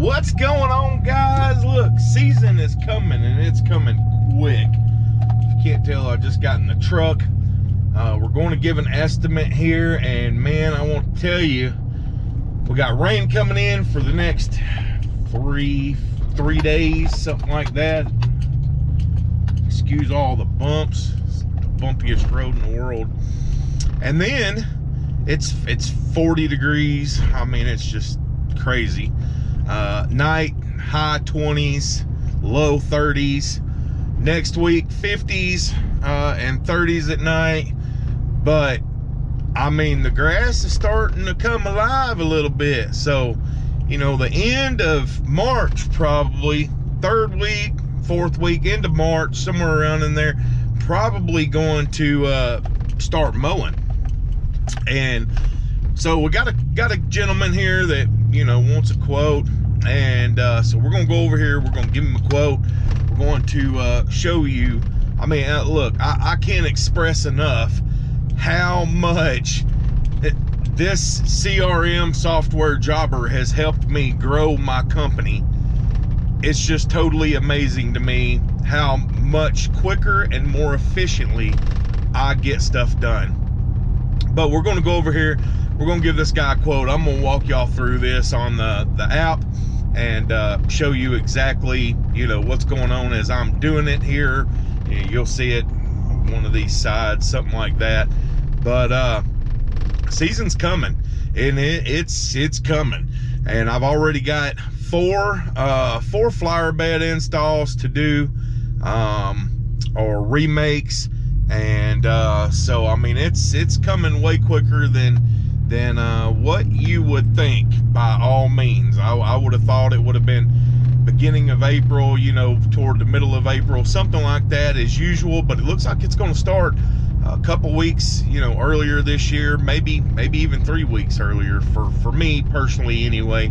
What's going on, guys? Look, season is coming and it's coming quick. If you can't tell, I just got in the truck. Uh, we're going to give an estimate here, and man, I want to tell you, we got rain coming in for the next three three days, something like that. Excuse all the bumps. It's the bumpiest road in the world. And then it's it's 40 degrees. I mean, it's just crazy. Uh, night high 20s, low 30s. Next week 50s uh, and 30s at night. But I mean, the grass is starting to come alive a little bit. So, you know, the end of March, probably third week, fourth week into March, somewhere around in there, probably going to uh, start mowing. And so we got a got a gentleman here that you know wants a quote and uh, so we're gonna go over here we're gonna give him a quote. We're going to uh, show you. I mean uh, look I, I, can't express enough how much it, this CRM software jobber has helped me grow my company. It's just totally amazing to me how much quicker and more efficiently I get stuff done. But we're to go over here. We're to give this guy a quote. I'm to walk y'all through this on the the app and uh, show you exactly you know what's going on as i'm doing it here. You'll see it one of these sides something like that. But uh season's coming and it, it's it's coming. And i've already got four uh four flower bed installs to do um or remakes. And uh, so I mean it's it's coming way quicker than than uh, what you would think by all means. I, I would have thought it would have been beginning of April you know toward the middle of April something like that as usual but it looks like it's going to start a couple weeks you know earlier this year maybe maybe even three weeks earlier for for me personally anyway.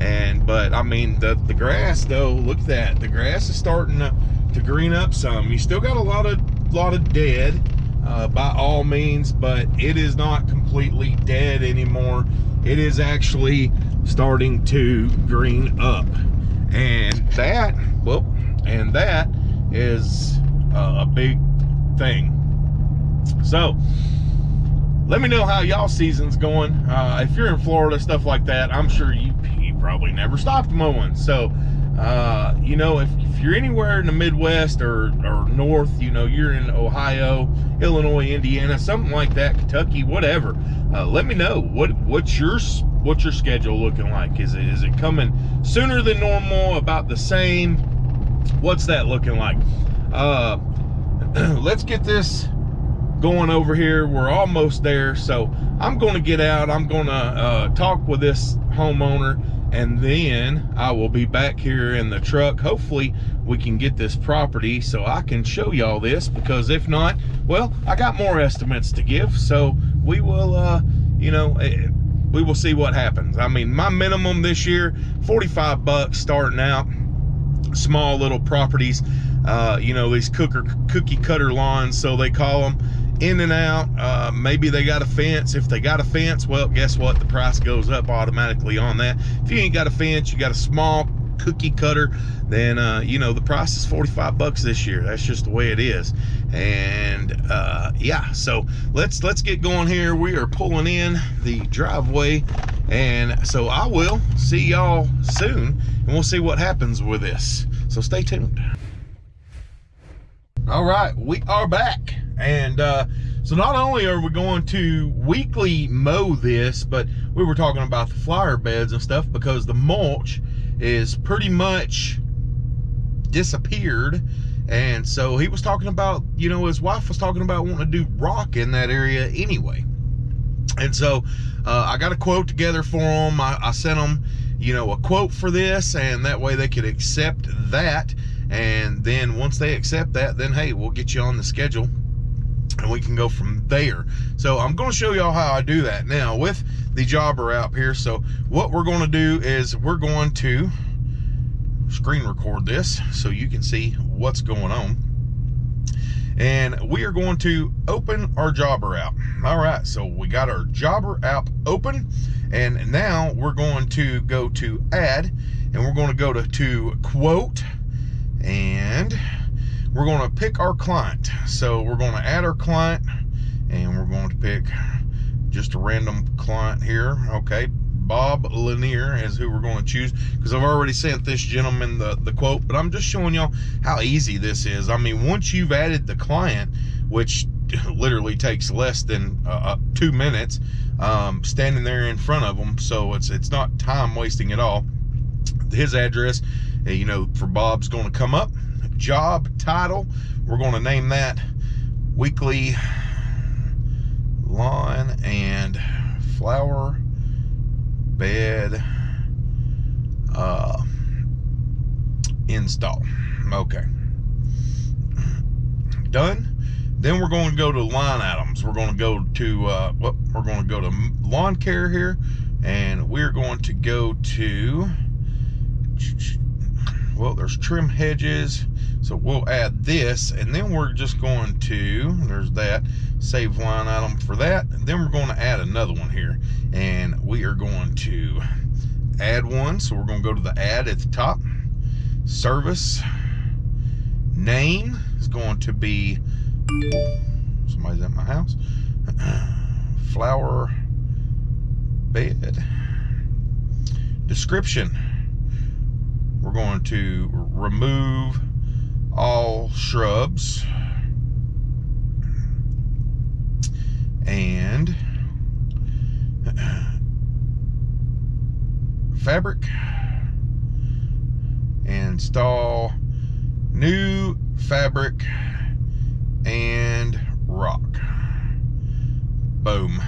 And but I mean the the grass though look at that. The grass is starting to, to green up some. You still got a lot of lot of dead uh, by all means, but it is not completely dead anymore. It is actually starting to green up. And that, well, and that is uh, a big thing. So, let me know how y'all season's going. Uh, if you're in Florida, stuff like that, I'm sure you, you probably never stopped mowing. So, uh, you know, if, if, you're anywhere in the Midwest or, or North, you know, you're in Ohio, Illinois, Indiana, something like that, Kentucky, whatever. Uh, let me know what what's your what's your schedule looking like. Is it is it coming sooner than normal? About the same? What's that looking like? Uh, let's get this going over here. We're almost there, so I'm going to get out. I'm going to uh, talk with this homeowner and then I will be back here in the truck. Hopefully we can get this property so I can show y'all this because if not, well, I got more estimates to give. So we will, uh, you know, eh, we will see what happens. I mean, my minimum this year, 45 bucks starting out, small little properties, uh, you know, these cooker, cookie cutter lawns, so they call them in and out. Uh, maybe they got a fence. If they got a fence, well, guess what? The price goes up automatically on that. If you ain't got a fence, you got a small cookie cutter, then uh, you know the price is 45 bucks this year. That's just the way it is. And uh, yeah, so let's let's get going here. We are pulling in the driveway, and so I will see y'all soon, and we'll see what happens with this. So stay tuned. All right, we are back. And uh, so not only are we going to weekly mow this, but we were talking about the flower beds and stuff because the mulch is pretty much disappeared. And so he was talking about, you know, his wife was talking about wanting to do rock in that area anyway. And so uh, I got a quote together for them. I, I sent them, you know, a quote for this, and that way they could accept that. And then once they accept that, then hey, we'll get you on the schedule and we can go from there. So I'm going to show y'all how I do that now with the jobber out here. So what we're going to do is we're going to screen record this so you can see what's going on. and we are going to open our jobber app. All right, so we got our jobber app open, and now we're going to go to add, and we're going to go to, to quote, and we're going to pick our client. So we're going to add our client, and we're going to pick just a random client here. Okay, Bob Lanier is who we're going to choose because I've already sent this gentleman the, the quote, but I'm just showing y'all how easy this is. I mean, once you've added the client, which literally takes less than uh, uh, two minutes, um, standing there in front of them, so it's it's not time wasting at all. His address, uh, you know, for Bob's going to come up. Job title, we're going to name that weekly lawn and flower bed uh, install. Okay. Done. Then we're going to go to line items. We're going to go to, uh, well, we're going to go to lawn care here. And we're going to go to, well, there's trim hedges. So we'll add this. And then we're just going to, there's that, save line item for that. And then we're going to add another one here and we are going to add one. So we're going to go to the add at the top. Service name is going to be, somebody's at my house, flower bed. Description, we're going to remove all shrubs. And fabric. Install new fabric and rock. Boom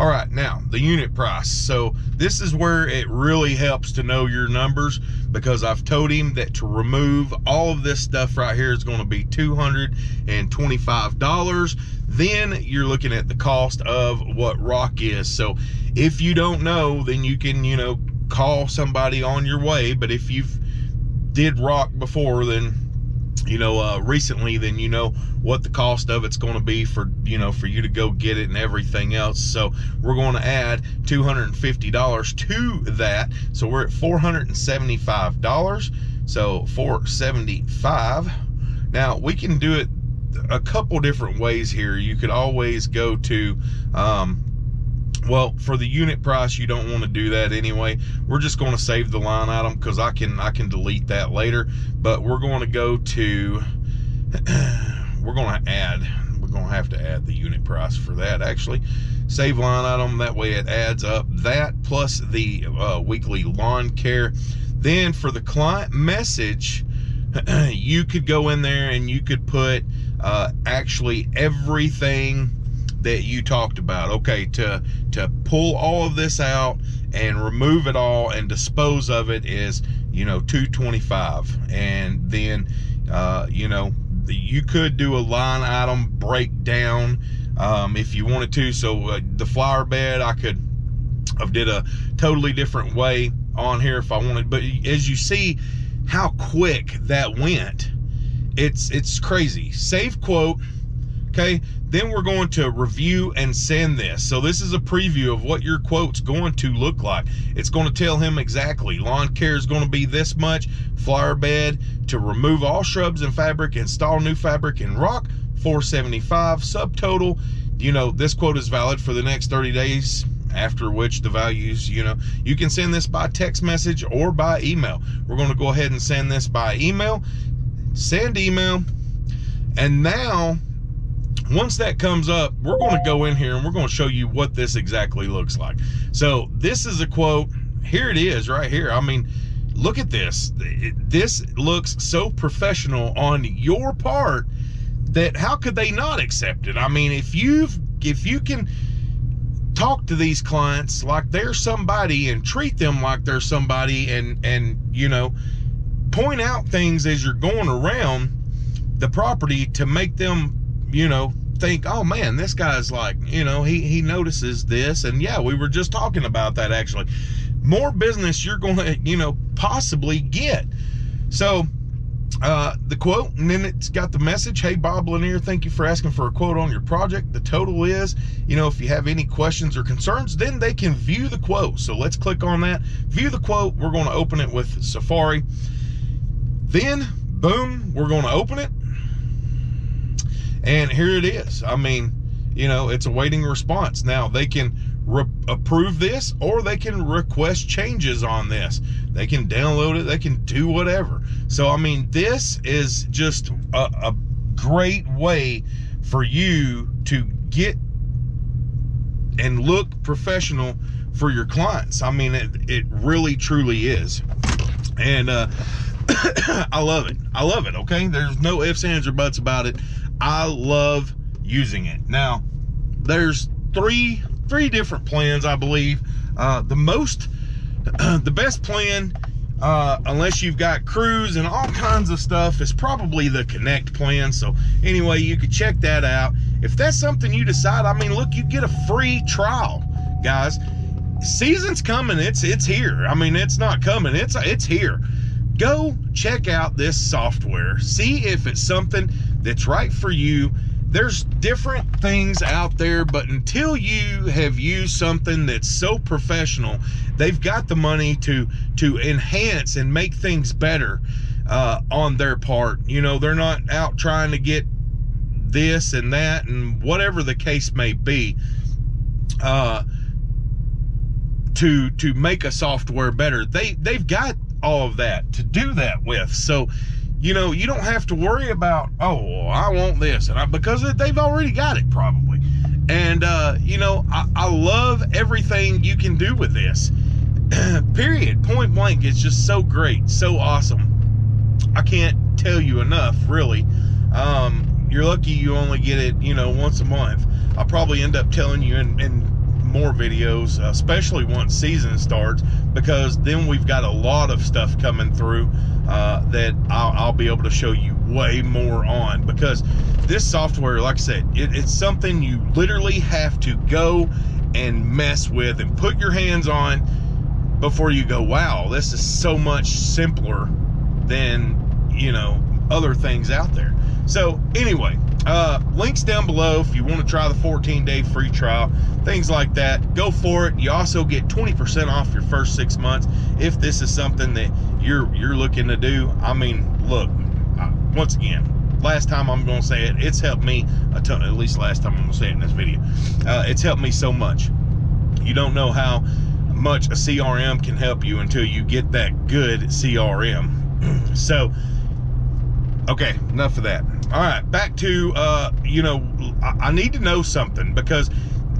all right now the unit price. So this is where it really helps to know your numbers because I've told him that to remove all of this stuff right here is going to be $225 then you're looking at the cost of what rock is. So if you don't know then you can you know call somebody on your way but if you've did rock before then you know uh, recently then you know what the cost of it's going to be for you know for you to go get it and everything else. So we're going to add $250 to that. So we're at $475 so 475 now we can do it a couple different ways here. You could always go to um, well for the unit price you don't want to do that anyway. We're just going to save the line item because i can i can delete that later. But we're going to go to we're going to add we're going to have to add the unit price for that actually. Save line item that way it adds up that plus the uh, weekly lawn care. Then for the client message you could go in there and you could put uh, actually everything that you talked about. Okay, to to pull all of this out and remove it all and dispose of it is, you know, 225. And then uh, you know, you could do a line item breakdown um, if you wanted to. So uh, the flower bed, I could have did a totally different way on here if I wanted. But as you see how quick that went, it's it's crazy. Save quote Okay, then we're going to review and send this. So this is a preview of what your quote's going to look like. It's going to tell him exactly lawn care is going to be this much, flower bed to remove all shrubs and fabric, install new fabric and rock, 475 subtotal. You know, this quote is valid for the next 30 days after which the values, you know, you can send this by text message or by email. We're going to go ahead and send this by email, send email, and now once that comes up, we're going to go in here and we're going to show you what this exactly looks like. So this is a quote. Here it is right here. I mean, look at this. This looks so professional on your part that how could they not accept it? I mean, if you've if you can talk to these clients like they're somebody and treat them like they're somebody and and you know point out things as you're going around the property to make them you know think, oh man, this guy's like, you know, he, he notices this. And yeah, we were just talking about that actually. More business you're going to, you know, possibly get. So uh, the quote, and then it's got the message. Hey, Bob Lanier, thank you for asking for a quote on your project. The total is, you know, if you have any questions or concerns, then they can view the quote. So let's click on that. View the quote. We're going to open it with Safari. Then, boom, we're going to open it. And here it is. I mean, you know, it's awaiting response. Now, they can approve this or they can request changes on this. They can download it, they can do whatever. So, I mean, this is just a, a great way for you to get and look professional for your clients. I mean, it, it really truly is. And uh, I love it. I love it. Okay. There's no ifs, ands, or buts about it. I love using it. Now, there's three three different plans, I believe. Uh, the most, the best plan, uh, unless you've got crews and all kinds of stuff, is probably the Connect plan. So anyway, you could check that out. If that's something you decide, I mean, look, you get a free trial, guys. Season's coming. It's it's here. I mean, it's not coming. It's it's here. Go check out this software. See if it's something that's right for you there's different things out there, but until you have used something that's so professional, they've got the money to to enhance and make things better uh, on their part. You know, they're not out trying to get this and that and whatever the case may be. Uh, to to make a software better, they they've got all of that to do that with. So you know, you don't have to worry about, oh, I want this, and I, because they've already got it probably. And uh, you know, I, I love everything you can do with this. Period. Point blank. It's just so great, so awesome. I can't tell you enough, really. Um, you're lucky you only get it, you know, once a month. I'll probably end up telling you in, more videos, especially once season starts, because then we've got a lot of stuff coming through uh, that I'll, I'll, be able to show you way more on. Because this software, like I said, it, it's something you literally have to go and mess with and put your hands on before you go, wow, this is so much simpler than, you know, other things out there. So anyway, uh, links down below if you want to try the 14 day free trial, things like that. Go for it. You also get 20% off your first six months if this is something that you're you're looking to do. I mean, look, once again, last time I'm going to say it, it's helped me a ton. At least last time I'm to say it in this video, uh, it's helped me so much. You don't know how much a CRM can help you until you get that good CRM. so Okay, enough of that. All right, back to, uh, you know, I, I need to know something because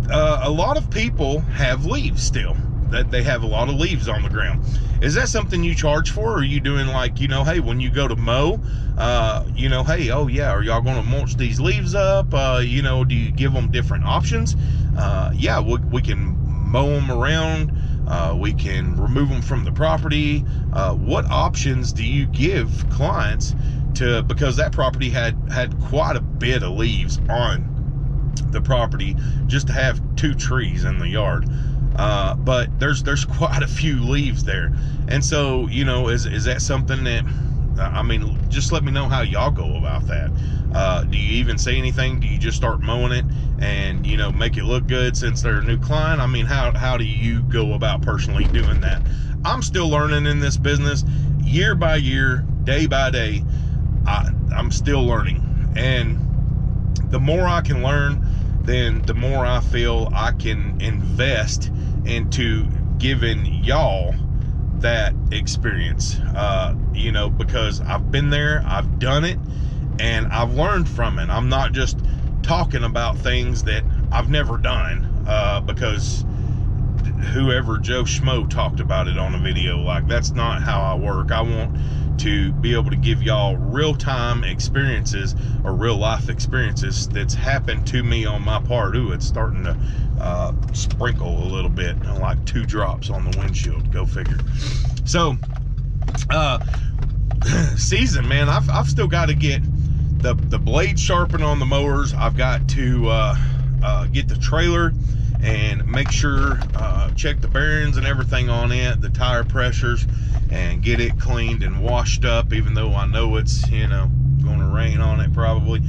uh, a lot of people have leaves still. That they have a lot of leaves on the ground. Is that something you charge for? Or are you doing like, you know, hey, when you go to mow, uh, you know, hey, oh yeah, are y'all going to mulch these leaves up? Uh, you know, do you give them different options? Uh, yeah, we, we can mow them around. Uh, we can remove them from the property. Uh, what options do you give clients to because that property had had quite a bit of leaves on the property just to have two trees in the yard. Uh, but there's there's quite a few leaves there. And so you know is is that something that I mean just let me know how y'all go about that. Uh, do you even say anything? Do you just start mowing it and you know make it look good since they're a new client? I mean how how do you go about personally doing that? I'm still learning in this business year by year day by day I, I'm still learning. And the more I can learn, then the more I feel I can invest into giving y'all that experience. Uh, you know, because I've been there, I've done it, and I've learned from it. I'm not just talking about things that I've never done uh, because whoever Joe Schmo talked about it on a video. Like, that's not how I work. I want to be able to give y'all real-time experiences or real-life experiences that's happened to me on my part. Ooh, it's starting to uh, sprinkle a little bit, like two drops on the windshield. Go figure. So, uh, season, man, I've, I've still got to get the, the blade sharpened on the mowers. I've got to uh, uh, get the trailer and make sure uh, check the bearings and everything on it the tire pressures and get it cleaned and washed up even though I know it's you know going to rain on it probably.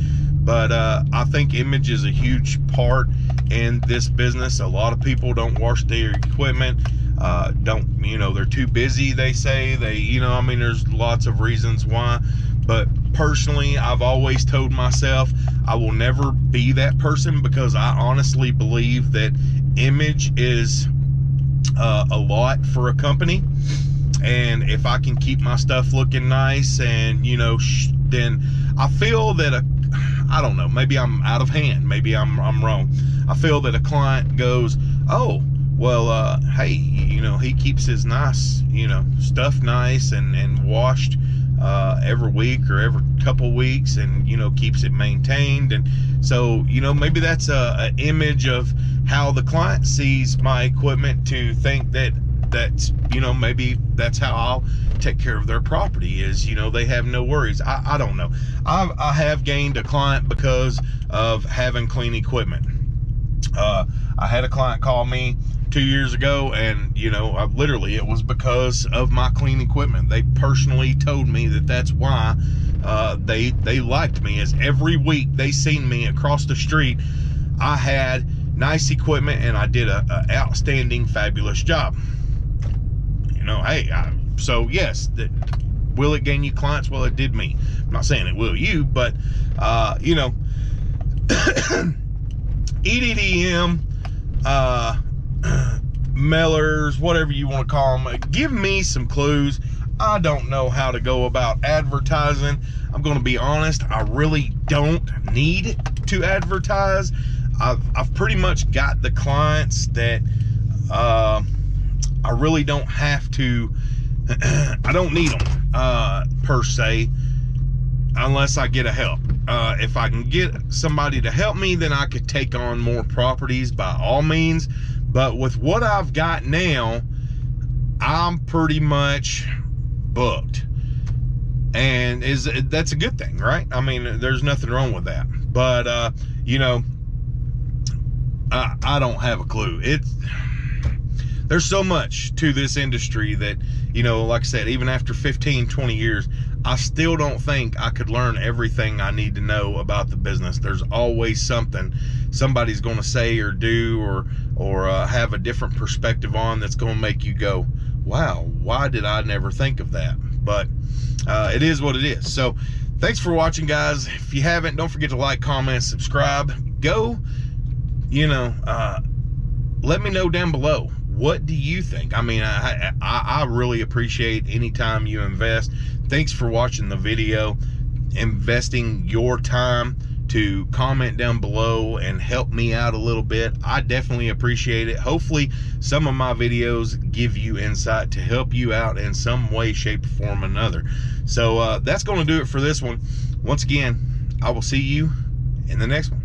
But uh, I think image is a huge part in this business. A lot of people don't wash their equipment uh, don't you know they're too busy they say. They you know I mean there's lots of reasons why. But personally I've always told myself I will never be that person because I honestly believe that image is uh, a lot for a company and if I can keep my stuff looking nice and you know then I feel that a I don't know maybe I'm out of hand maybe I'm, I'm wrong. I feel that a client goes oh well uh, hey you know he keeps his nice you know stuff nice and and washed uh, every week or every couple weeks and you know keeps it maintained. And so you know maybe that's a, a image of how the client sees my equipment to think that that's you know maybe that's how I'll take care of their property is you know they have no worries. I, I don't know. I've, I have gained a client because of having clean equipment. Uh, I had a client call me two years ago and you know I, literally it was because of my clean equipment. They personally told me that that's why uh, they they liked me as every week they seen me across the street I had nice equipment and I did a, a outstanding fabulous job know hey I, so yes that will it gain you clients well it did me I'm not saying it will you but uh, you know EDDM uh mailers, whatever you want to call them. Give me some clues. I don't know how to go about advertising. I'm going to be honest, I really don't need to advertise. I've, I've pretty much got the clients that uh, I really don't have to, I don't need them uh, per se, unless I get a help. Uh, if I can get somebody to help me, then I could take on more properties by all means. But with what I've got now, I'm pretty much booked. And is that's a good thing, right? I mean, there's nothing wrong with that. But uh, you know, I, I don't have a clue. It's there's so much to this industry that, you know, like I said, even after 15, 20 years, I still don't think I could learn everything I need to know about the business. There's always something somebody's going to say or do or or uh, have a different perspective on that's going to make you go, wow, why did I never think of that? But uh, it is what it is. So thanks for watching, guys. If you haven't, don't forget to like, comment, subscribe. Go, you know, uh, let me know down below. What do you think? I mean, I, I, I really appreciate any time you invest. Thanks for watching the video, investing your time to comment down below and help me out a little bit. I definitely appreciate it. Hopefully some of my videos give you insight to help you out in some way, shape, or form another. So uh, that's going to do it for this one. Once again, I will see you in the next one.